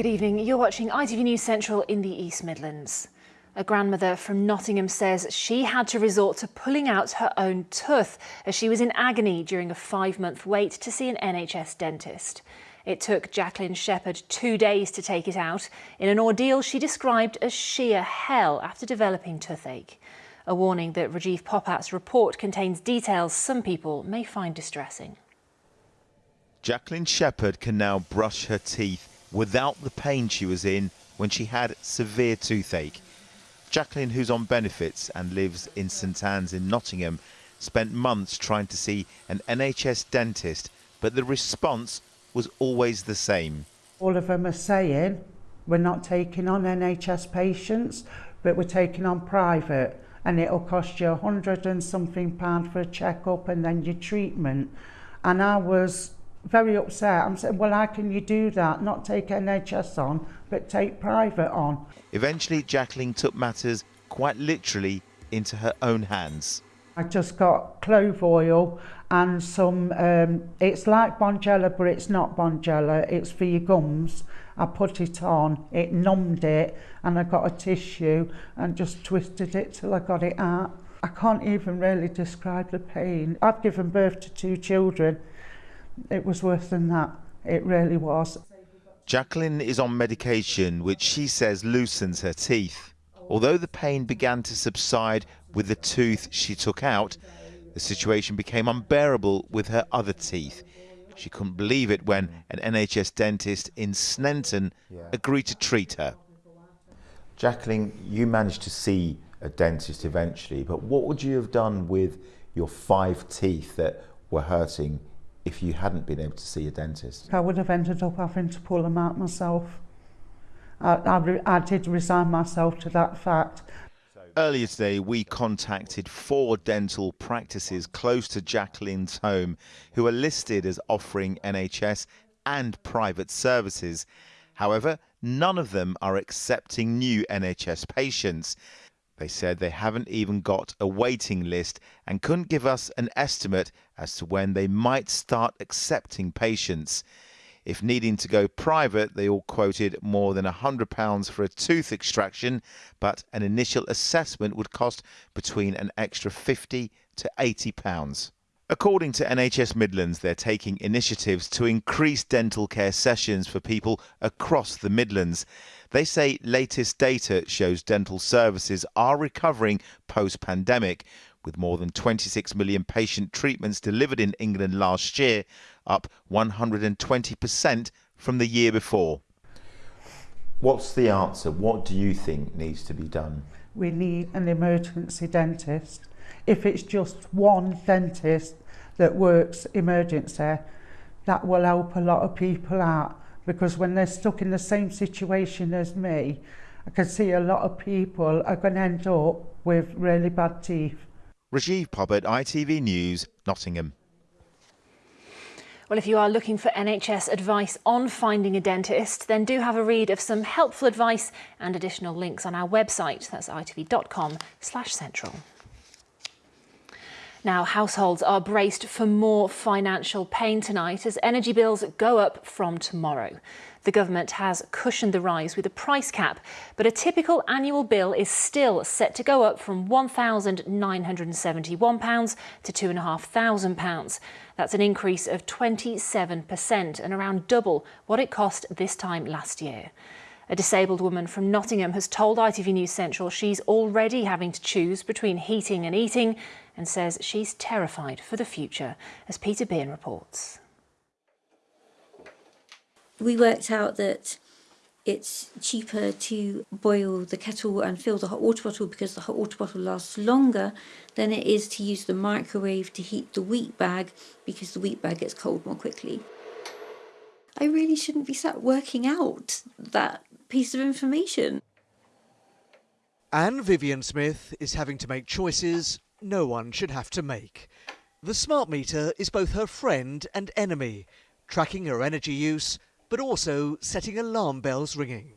Good evening. You're watching ITV News Central in the East Midlands. A grandmother from Nottingham says she had to resort to pulling out her own tooth as she was in agony during a five-month wait to see an NHS dentist. It took Jacqueline Shepherd two days to take it out in an ordeal she described as sheer hell after developing toothache. A warning that Rajiv Popat's report contains details some people may find distressing. Jacqueline Shepherd can now brush her teeth without the pain she was in when she had severe toothache. Jacqueline, who's on benefits and lives in St Anne's in Nottingham, spent months trying to see an NHS dentist, but the response was always the same. All of them are saying we're not taking on NHS patients, but we're taking on private, and it'll cost you a hundred and something pound for a checkup and then your treatment. And I was very upset. I'm saying, well, how can you do that? Not take NHS on, but take private on. Eventually, Jacqueline took matters quite literally into her own hands. I just got clove oil and some, um, it's like Bonjela, but it's not Bonjela, it's for your gums. I put it on, it numbed it, and I got a tissue and just twisted it till I got it out. I can't even really describe the pain. I've given birth to two children it was worse than that. It really was. Jacqueline is on medication which she says loosens her teeth. Although the pain began to subside with the tooth she took out, the situation became unbearable with her other teeth. She couldn't believe it when an NHS dentist in Sneinton agreed to treat her. Jacqueline, you managed to see a dentist eventually, but what would you have done with your five teeth that were hurting if you hadn't been able to see a dentist? I would have ended up having to pull them out myself. I, I, I did resign myself to that fact. Earlier today, we contacted four dental practices close to Jacqueline's home who are listed as offering NHS and private services. However, none of them are accepting new NHS patients. They said they haven't even got a waiting list and couldn't give us an estimate as to when they might start accepting patients. If needing to go private, they all quoted more than £100 for a tooth extraction, but an initial assessment would cost between an extra £50 to £80. According to NHS Midlands, they're taking initiatives to increase dental care sessions for people across the Midlands. They say latest data shows dental services are recovering post pandemic, with more than 26 million patient treatments delivered in England last year, up 120% from the year before. What's the answer? What do you think needs to be done? We need an emergency dentist. If it's just one dentist that works emergency, that will help a lot of people out because when they're stuck in the same situation as me, I can see a lot of people are going to end up with really bad teeth. Rajiv Popat, ITV News, Nottingham. Well, if you are looking for NHS advice on finding a dentist, then do have a read of some helpful advice and additional links on our website. That's itv.com slash central. Now, households are braced for more financial pain tonight as energy bills go up from tomorrow. The government has cushioned the rise with a price cap, but a typical annual bill is still set to go up from £1,971 to £2,500. That's an increase of 27% and around double what it cost this time last year. A disabled woman from Nottingham has told ITV News Central she's already having to choose between heating and eating and says she's terrified for the future, as Peter Bean reports. We worked out that it's cheaper to boil the kettle and fill the hot water bottle because the hot water bottle lasts longer than it is to use the microwave to heat the wheat bag because the wheat bag gets cold more quickly. I really shouldn't be sat working out that piece of information. Anne Vivian Smith is having to make choices no one should have to make. The smart meter is both her friend and enemy, tracking her energy use, but also setting alarm bells ringing.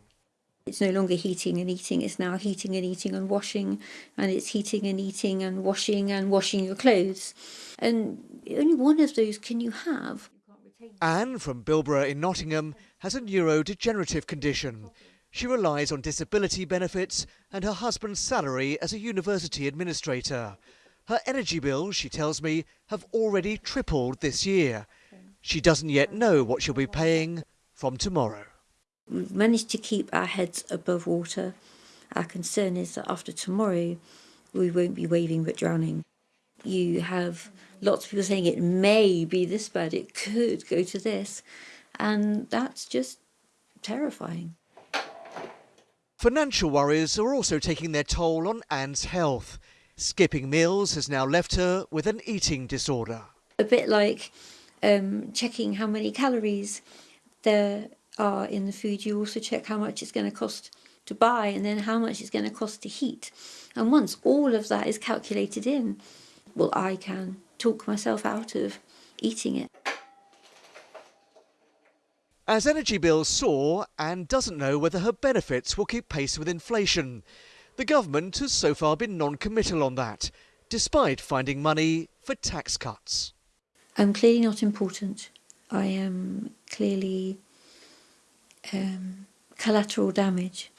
It's no longer heating and eating, it's now heating and eating and washing, and it's heating and eating and washing and washing your clothes. And only one of those can you have. Anne from Bilborough in Nottingham has a neurodegenerative condition. She relies on disability benefits and her husband's salary as a university administrator. Her energy bills, she tells me, have already tripled this year. She doesn't yet know what she'll be paying from tomorrow. We've managed to keep our heads above water. Our concern is that after tomorrow, we won't be waving but drowning. You have lots of people saying it may be this bad, it could go to this, and that's just terrifying. Financial worries are also taking their toll on Anne's health. Skipping meals has now left her with an eating disorder. A bit like um, checking how many calories there are in the food, you also check how much it's going to cost to buy and then how much it's going to cost to heat. And once all of that is calculated in, well, I can talk myself out of eating it. As energy bills soar, Anne doesn't know whether her benefits will keep pace with inflation. The government has so far been non committal on that, despite finding money for tax cuts. I'm clearly not important. I am clearly um, collateral damage.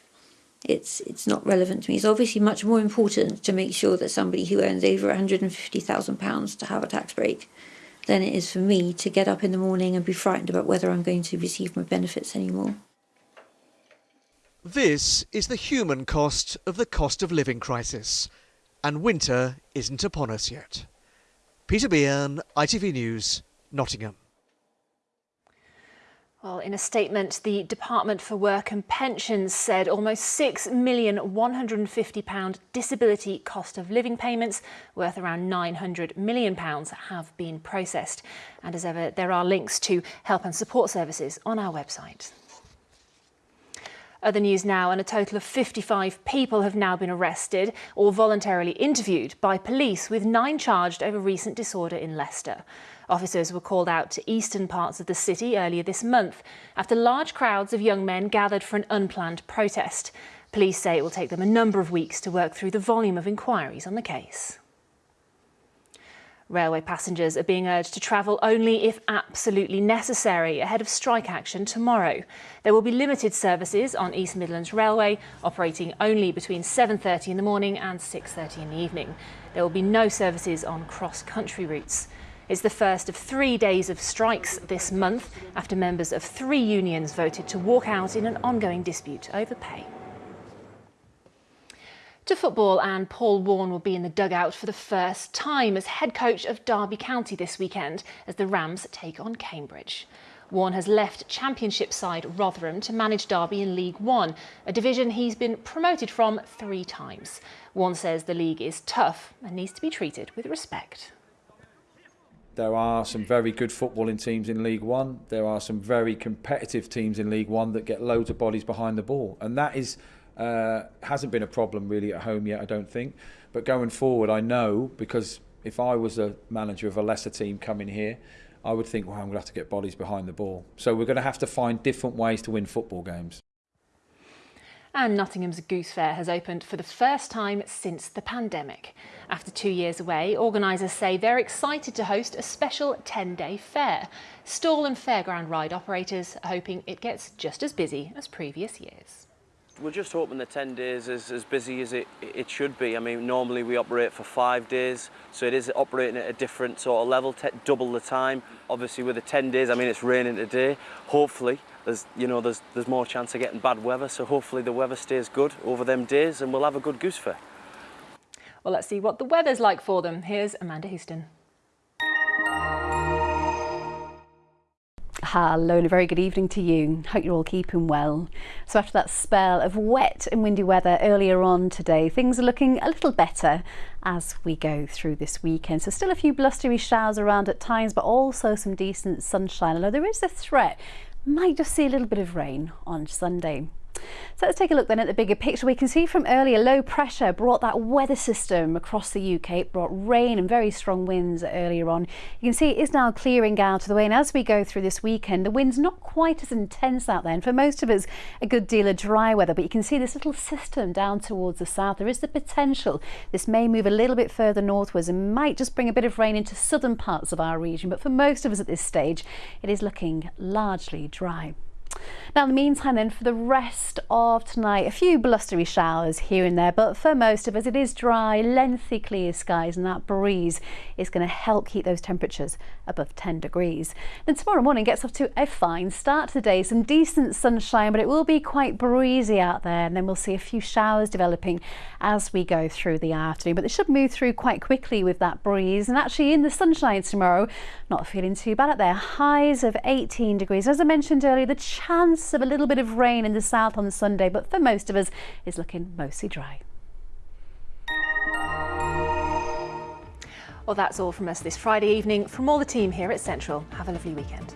It's it's not relevant to me. It's obviously much more important to make sure that somebody who earns over £150,000 to have a tax break than it is for me to get up in the morning and be frightened about whether I'm going to receive my benefits anymore. This is the human cost of the cost of living crisis, and winter isn't upon us yet. Peter Bean, ITV News, Nottingham. Well, in a statement, the Department for Work and Pensions said almost £6 million £150 disability cost of living payments worth around £900 million have been processed. And as ever, there are links to help and support services on our website. Other news now, and a total of 55 people have now been arrested or voluntarily interviewed by police, with nine charged over recent disorder in Leicester. Officers were called out to eastern parts of the city earlier this month after large crowds of young men gathered for an unplanned protest. Police say it will take them a number of weeks to work through the volume of inquiries on the case. Railway passengers are being urged to travel only if absolutely necessary ahead of strike action tomorrow. There will be limited services on East Midlands Railway operating only between 7.30 in the morning and 6.30 in the evening. There will be no services on cross-country routes. It's the first of three days of strikes this month after members of three unions voted to walk out in an ongoing dispute over pay. To football, and Paul Warne will be in the dugout for the first time as head coach of Derby County this weekend as the Rams take on Cambridge. Warne has left Championship side Rotherham to manage Derby in League One, a division he's been promoted from three times. Warne says the league is tough and needs to be treated with respect. There are some very good footballing teams in League One. There are some very competitive teams in League One that get loads of bodies behind the ball, and that is uh, hasn't been a problem really at home yet. I don't think. But going forward, I know because if I was a manager of a lesser team coming here, I would think, well, I'm going to have to get bodies behind the ball. So we're going to have to find different ways to win football games. And Nottingham's Goose Fair has opened for the first time since the pandemic. After two years away, organisers say they're excited to host a special 10-day fair. Stall and fairground ride operators are hoping it gets just as busy as previous years. We're just hoping the 10 days is as busy as it, it should be. I mean, normally we operate for five days, so it is operating at a different sort of level, double the time. Obviously with the 10 days, I mean, it's raining today. Hopefully there's you know there's there's more chance of getting bad weather so hopefully the weather stays good over them days and we'll have a good goose fair. Well let's see what the weather's like for them. Here's Amanda Houston. Hello and a very good evening to you. Hope you're all keeping well. So after that spell of wet and windy weather earlier on today, things are looking a little better as we go through this weekend. So still a few blustery showers around at times, but also some decent sunshine. Although there is a threat might just see a little bit of rain on Sunday. So let's take a look then at the bigger picture. We can see from earlier low pressure brought that weather system across the UK. It brought rain and very strong winds earlier on. You can see it is now clearing out of the way and as we go through this weekend the wind's not quite as intense out there and for most of us a good deal of dry weather but you can see this little system down towards the south. There is the potential this may move a little bit further northwards and might just bring a bit of rain into southern parts of our region but for most of us at this stage it is looking largely dry. Now, in the meantime, then, for the rest of tonight, a few blustery showers here and there, but for most of us, it is dry, lengthy, clear skies, and that breeze is going to help keep those temperatures above 10 degrees. Then tomorrow morning gets off to a fine start to the day, some decent sunshine, but it will be quite breezy out there, and then we'll see a few showers developing as we go through the afternoon. But they should move through quite quickly with that breeze, and actually in the sunshine tomorrow, not feeling too bad out there. Highs of 18 degrees. As I mentioned earlier, the chance of a little bit of rain in the south on Sunday, but for most of us, is looking mostly dry. Well, that's all from us this Friday evening. From all the team here at Central, have a lovely weekend.